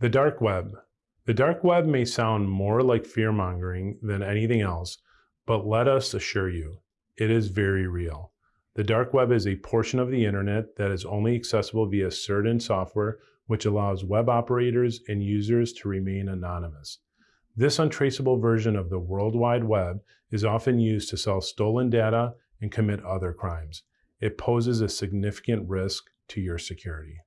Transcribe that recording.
The dark web. The dark web may sound more like fear mongering than anything else, but let us assure you, it is very real. The dark web is a portion of the internet that is only accessible via certain software, which allows web operators and users to remain anonymous. This untraceable version of the World Wide Web is often used to sell stolen data and commit other crimes. It poses a significant risk to your security.